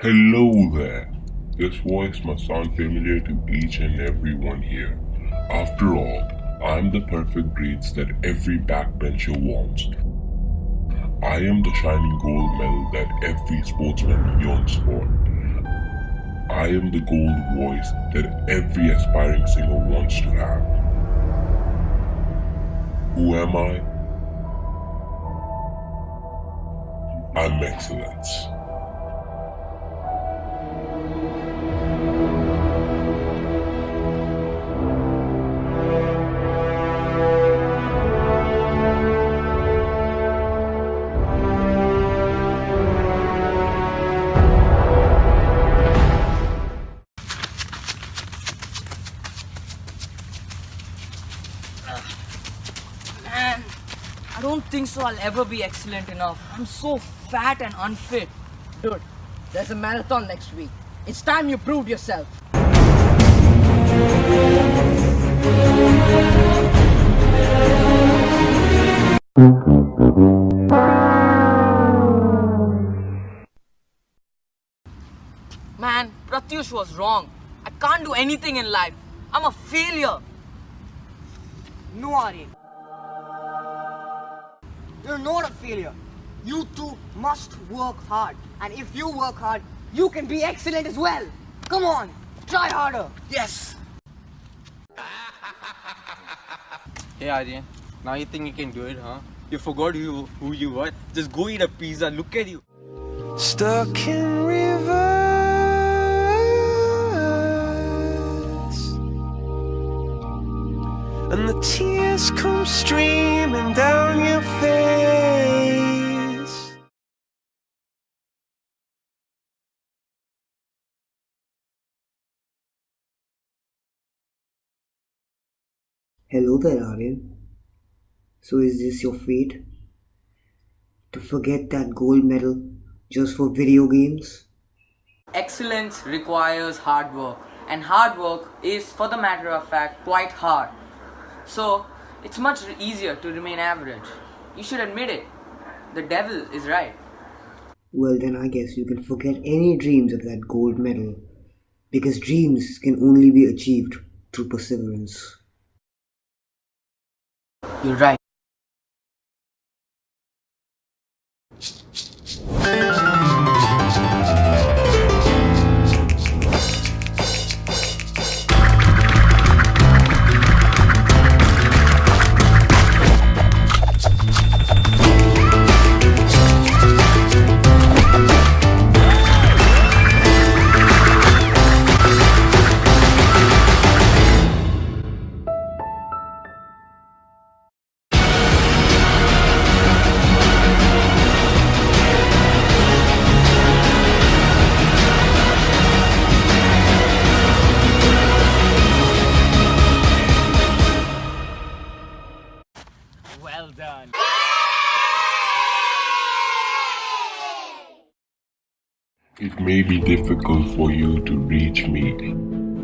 Hello there. This voice must sound familiar to each and every one here. After all, I'm the perfect grades that every backbencher wants. I am the shining gold medal that every sportsman yearns for. I am the gold voice that every aspiring singer wants to have. Who am I? I'm excellence. I don't think so I'll ever be excellent enough. I'm so fat and unfit. Dude, there's a marathon next week. It's time you proved yourself. Man, Pratyush was wrong. I can't do anything in life. I'm a failure. No, Aryan. You're not a failure. You too must work hard. And if you work hard, you can be excellent as well. Come on, try harder. Yes. Hey Aryan, now you think you can do it, huh? You forgot who, who you were? Just go eat a pizza, look at you. Stuck in reverse And the tears come streaming down your face Hello there, Aryan. So is this your fate? To forget that gold medal just for video games? Excellence requires hard work. And hard work is, for the matter of fact, quite hard. So, it's much easier to remain average. You should admit it. The devil is right. Well, then I guess you can forget any dreams of that gold medal. Because dreams can only be achieved through perseverance. You're right. Well done. It may be difficult for you to reach me,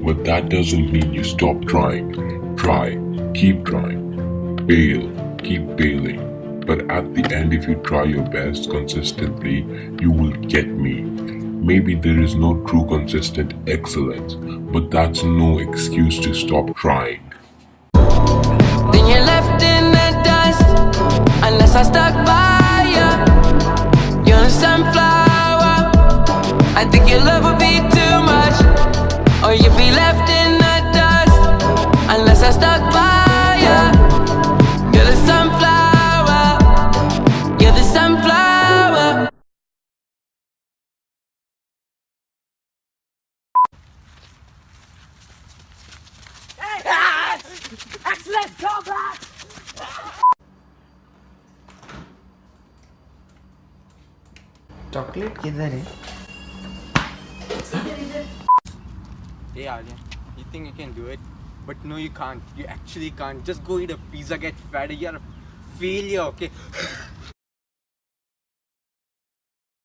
but that doesn't mean you stop trying. Try, keep trying. Bail, keep bailing. But at the end, if you try your best consistently, you will get me. Maybe there is no true consistent excellence, but that's no excuse to stop trying. I stuck by you You're a sunflower. I think your love would be too much. Or you'd be left in the dust. Unless I stuck by you You're the sunflower. You're the sunflower. Hey, Excellent, come back! Chocolate किधर है? You think you can do it but no you can't you actually can't just go eat a pizza get fat you are failure okay?